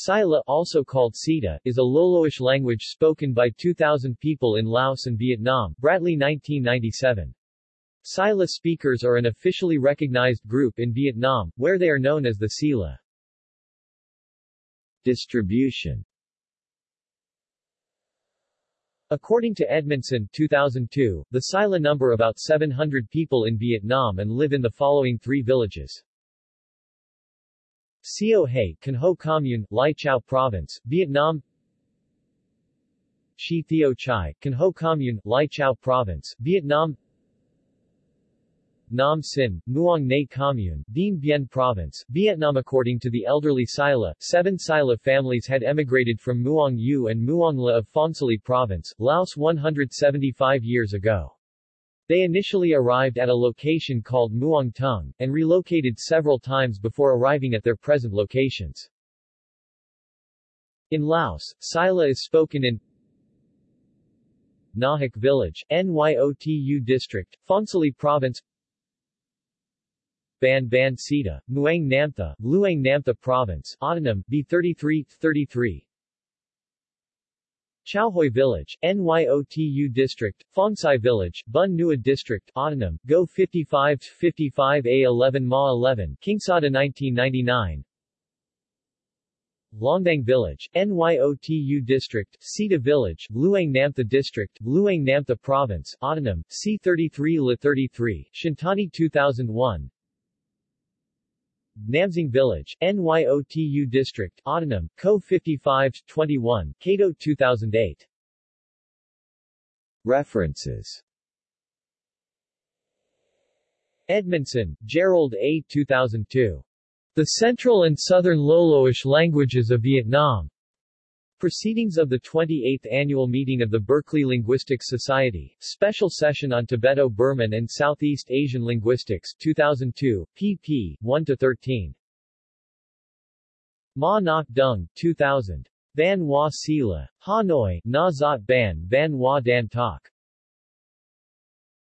Sila, also called Sita, is a Loloish language spoken by 2,000 people in Laos and Vietnam. Bradley 1997. Sila speakers are an officially recognized group in Vietnam, where they are known as the Sila. Distribution According to Edmondson 2002, the Sila number about 700 people in Vietnam and live in the following three villages. Sio Hay, Can Ho Commune, Lai Chau Province, Vietnam. Shi Theo Chai, Can Ho Commune, Lai Chau Province, Vietnam. Nam Sin, Muang Nay Commune, Dien Bien Province, Vietnam. According to the elderly Sila, seven Sila families had emigrated from Muang U and Muang La of Phongsali Province, Laos 175 years ago. They initially arrived at a location called Muang Tung, and relocated several times before arriving at their present locations. In Laos, Sila is spoken in Nahak Village, Nyot Ou District, Phongsali Province Ban Ban Sita, Muang Namtha, Luang Namtha Province, Autonym, B33, 33 Chaohui Village, Nyot Ou District, Phongsai Village, Bun Nua District, Autonym, Go 55 55 A11 Ma 11, Kingsada 1999 Longdang Village, Nyot Ou District, Sita Village, Luang Namtha District, Luang Namtha Province, Autonym, C33 La 33, Shintani 2001 Namsing Village, Nyot Ou District, Autonym, Co 55-21, Kato 2008. References Edmondson, Jerold A. 2002. The Central and Southern Loloish Languages of Vietnam. Proceedings of the 28th Annual Meeting of the Berkeley Linguistics Society, Special Session on Tibeto-Burman and Southeast Asian Linguistics, 2002, pp. 1-13. Ma Ngoc Dung, 2000. Van Hoa Sila. Hanoi, Na Zot Ban Van Hoa Dan Tak.